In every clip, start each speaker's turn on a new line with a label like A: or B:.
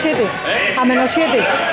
A: 7. A menos 7.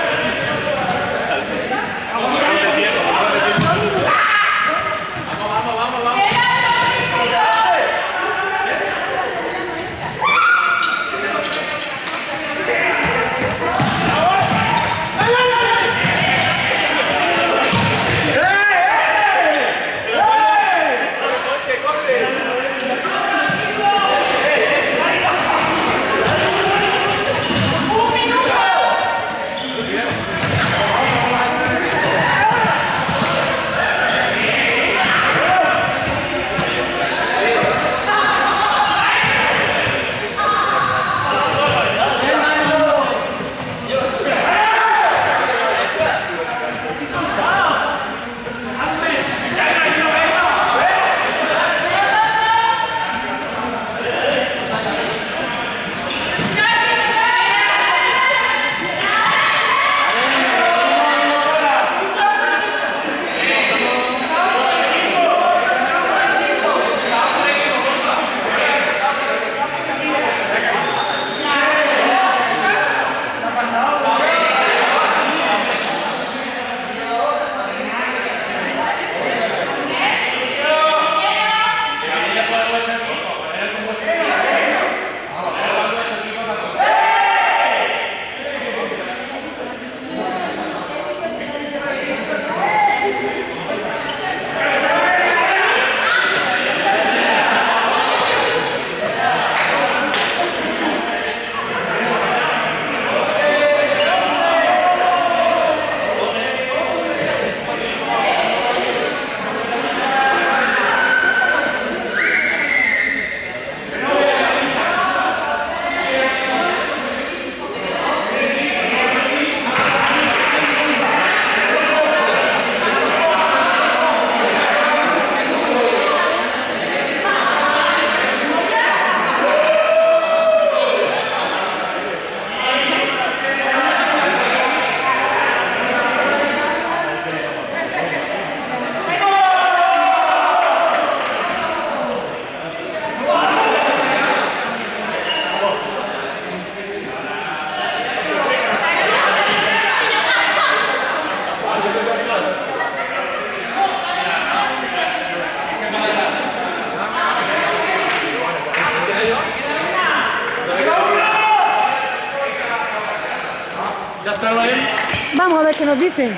A: Nos dicen.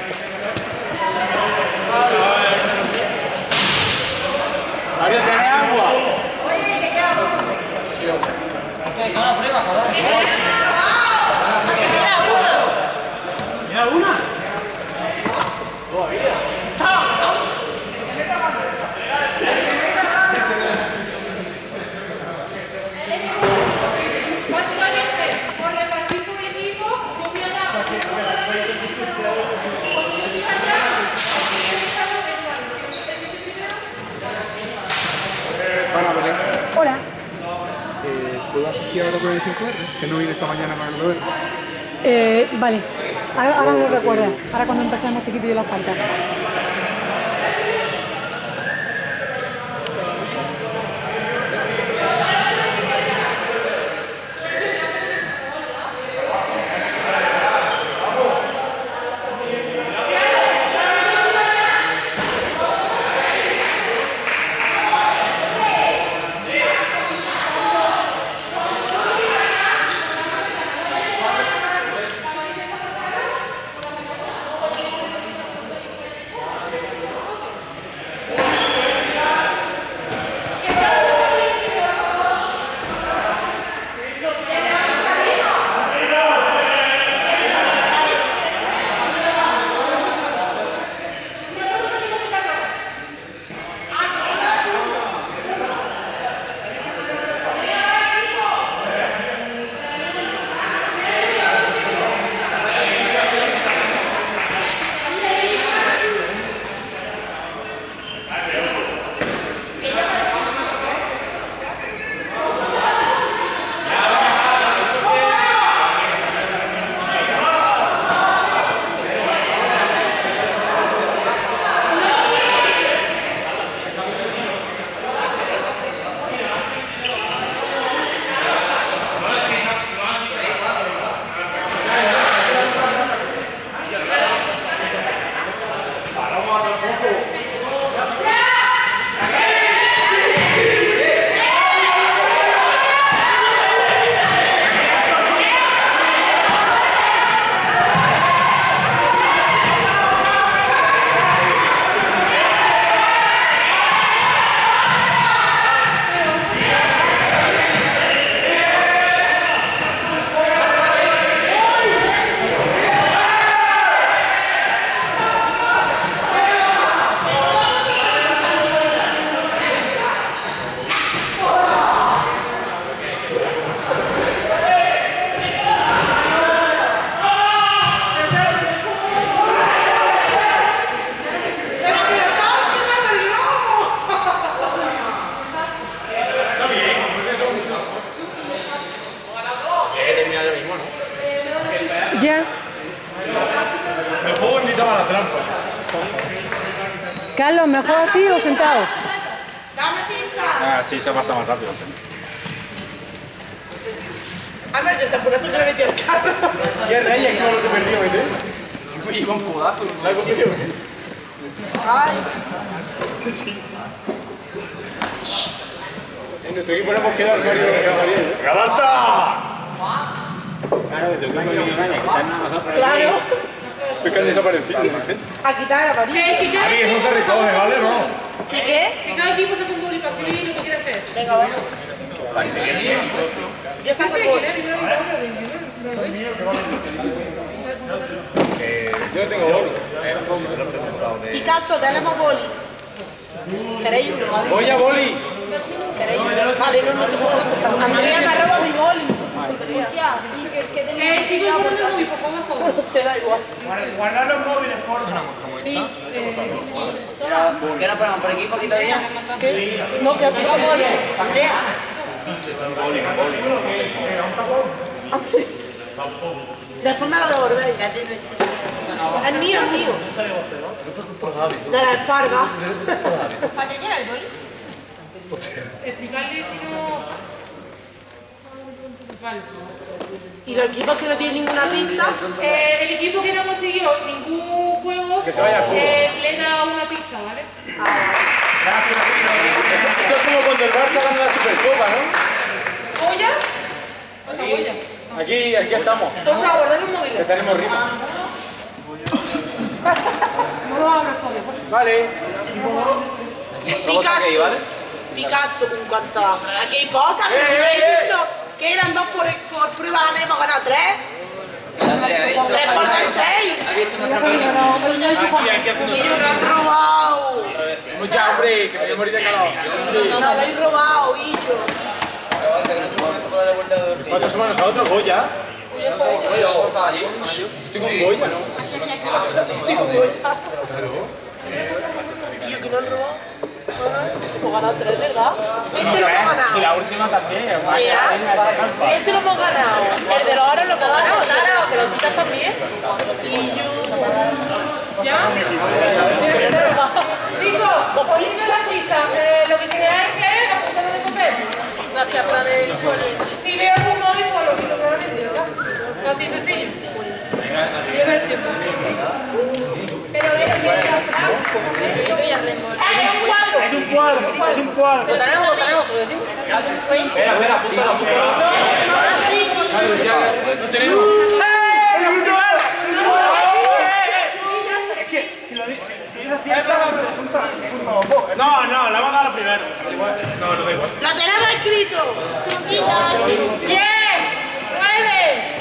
B: Mario, ¿tenés agua?
C: Básicamente, por repartir por equipo, copia de agua. Cuando yo diga ya,
B: Bueno, Belén,
A: Hola.
B: Eh, ¿puedo asistir ahora con el 5R? Que no vine esta mañana con el 2R.
A: Eh, vale. Ahora, ahora me lo recuerdas. Ahora cuando empecemos te quito yo la falta. ¿Mejor así o sentado?
D: Dame pista.
E: Ah, sí, se pasa más rápido.
D: Anda, que el taponazo que le metí al carro.
B: Y el Reyes, que lo que perdió, ¿viste?
F: Y con codazo.
B: ¿Sabes?
D: Ay,
B: En nuestro equipo no hemos quedado el Mario de Gabriel.
E: ¡Galata!
D: claro.
B: Es que han desaparecido.
D: A quitar a María.
C: Eh, que cada
B: Aquí eso se recoge, ¿vale? No.
D: ¿Qué qué?
C: que cada equipo saca un boli para escribir lo que quiere hacer.
D: Venga, vamos. Yo saco el boli.
C: ¿quieres? Yo lo digo, ¿no? ¿Lo veis?
B: Yo tengo boli.
D: Picasso, tenemos boli. ¿Queréis uno?
B: Voy a boli.
D: ¿Queréis uno? Vale, no, no te puedo. Andrea me ha robado mi boli. Ya, y que, que tenía
C: Eh, chicos, el móvil, por favor.
D: No da igual.
F: Guardar los móviles, porfa.
D: Sí.
G: ¿Qué nos ponemos por aquí todavía?
D: No, que hace boli. Después me lo devolvéis. Es mío, es mío. De la espalda.
C: Explicarle si no... Vale.
D: Y los equipos que no tienen ninguna pista.
C: Eh, el equipo que no consiguió ningún juego,
B: Que se vaya
C: eh, le da una pista, ¿vale?
B: Eso, eso es como cuando el Barça gana la Supercopa, ¿no?
C: ¿Olla? Otra olla.
B: Aquí, aquí estamos.
C: Por favor, dale un móvil.
B: Que tenemos rima.
C: No lo abras todavía, por favor.
B: Vale.
D: Picasso. Picasso, en cuanto a... Aquí hay pocas, pero si me habéis dicho que eran dos por, por prueba gané, hemos ganado tres. Tres por seis. Y han robado.
B: Mucha hambre, que me voy a morir de calor.
D: No, lo habéis robado, y yo.
B: ¿Cuántos somos nosotros? ¿Goya? Estoy con Goya, ¿no?
D: ¿Y yo que no han robado? Hemos ganado tres, ¿verdad? Este lo hemos ganado.
F: La última también.
D: Este lo hemos ganado. El de los oro lo hemos ganado, claro, que lo quitas también. Y yo.
C: ¿Ya? Chicos, podéis ver la pista. Eh, lo que queráis que apuntarlo en el papel.
D: Gracias, plan el
C: Si veo algún móvil, pues lo quito probablemente, ¿verdad? Así sencillo. Lleva el tiempo. Pero es que atrás. ¡Eh, es un cuadro,
F: es un cuadro.
D: Tenemos? Tenemos?
F: Espera, espera, apúntalo, apúntalo. Es que si lo dices, si es es un. No, no, la va a dar primero. No, no da igual.
D: ¡Lo tenemos escrito!
A: ¡Truquitos! ¡10! ¡9!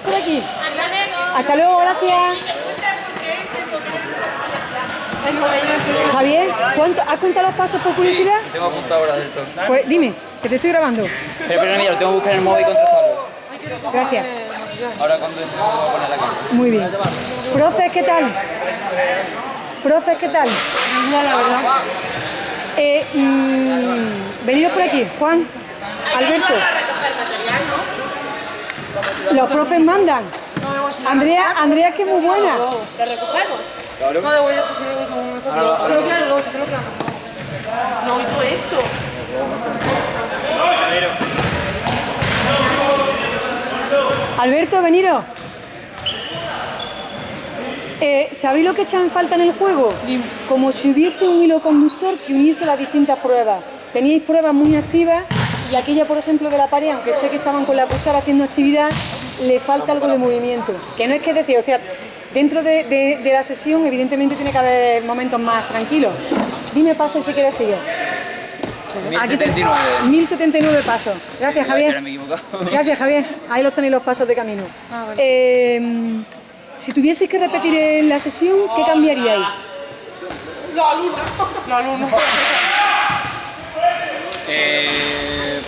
A: Por aquí. Hasta luego, gracias. Javier, ¿cuánto, ¿has contado los pasos por curiosidad?
G: Tengo apuntado ahora del todo.
A: Pues dime, que te estoy grabando.
G: Pero, pero mira, lo tengo que buscar en el móvil y contrastarlo.
A: Gracias.
G: Ahora cuando se me voy a poner la cámara.
A: Muy bien. Profes, ¿qué tal? Profes, ¿qué tal?
D: la verdad.
A: Eh, mm, venidos por aquí. Juan, Alberto,
D: a recoger material, ¿no?
A: Los profes mandan. Andrea, Andrea es que es muy buena.
D: ¿Lo recogemos?
C: No, de vuelta, se
D: No, y todo esto.
A: Alberto, veniros. Eh, ¿Sabéis lo que echan en falta en el juego? Como si hubiese un hilo conductor que uniese las distintas pruebas. Teníais pruebas muy activas Y aquella, por ejemplo, de la pared, aunque sé que estaban con la cuchara haciendo actividad, le falta algo de movimiento. Que no es que decir, o sea, dentro de, de- de la sesión, evidentemente tiene que haber momentos más tranquilos. Dime paso y si quieres sigue. Aquí te-
G: 1079.
A: 1079 pasos. Gracias, Javier. Gracias, Javier. Ahí los tenéis los pasos de camino. Eh, si tuvieseis que repetir en la sesión, ¿qué cambiaríais?
D: Los alumnos.
F: Los alumnos. Eh,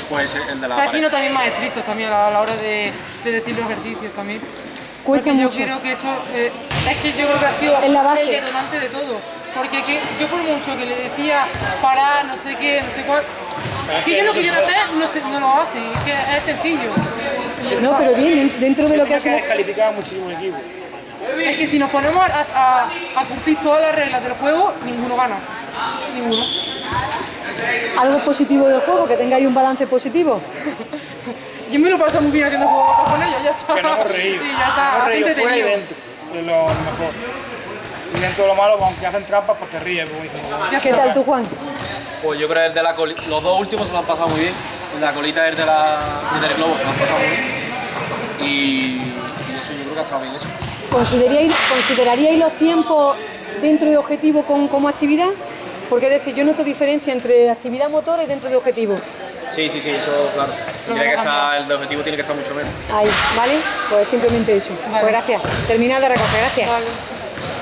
F: pues el de la
C: Se ha
F: pared.
C: sido también más estrictos también a la hora de, de decir los ejercicios también.
A: Cuesta
C: Porque
A: mucho.
C: yo creo que eso, eh, es que yo creo que ha sido
A: Es la base.
C: el detonante de todo. Porque que yo por mucho que le decía parar, no sé qué, no sé cuál, si ellos lo querían hacer, no, se- no lo hacen, es que es sencillo.
A: No, pero bien, dentro de lo que ha sido...
F: descalificar a muchísimos equipos.
C: Es que si nos ponemos a, a- a cumplir todas las reglas del juego, ninguno gana. Ninguno.
A: Algo positivo del juego, que tengáis un balance positivo.
C: Yo me lo paso muy bien haciendo juegos con ellos, ya está.
F: Que no hemos reído.
C: Ya está,
F: fuera y
C: entretenido.
F: dentro. Es lo mejor. Y dentro de lo malo, pues, aunque hacen trampas, pues te ríes.
C: Ya
A: ¿Qué tal tú, Juan?
E: Pues yo creo que el de la colita, los dos últimos se lo han pasado muy bien. El de la colita y el de la y del globo se lo han pasado muy bien. Y, y eso yo creo que ha estado bien eso.
A: ¿Consideraríais, consideraríais los tiempos dentro de objetivo con- como actividad? Porque es decir, yo noto diferencia entre actividad motora y dentro de objetivo.
E: Sí, sí, sí, eso claro. Tiene que estar, el de objetivo tiene que estar mucho menos.
A: Ahí, ¿vale? Pues simplemente eso. Pues gracias. Terminad de recoger, gracias.
C: Vale.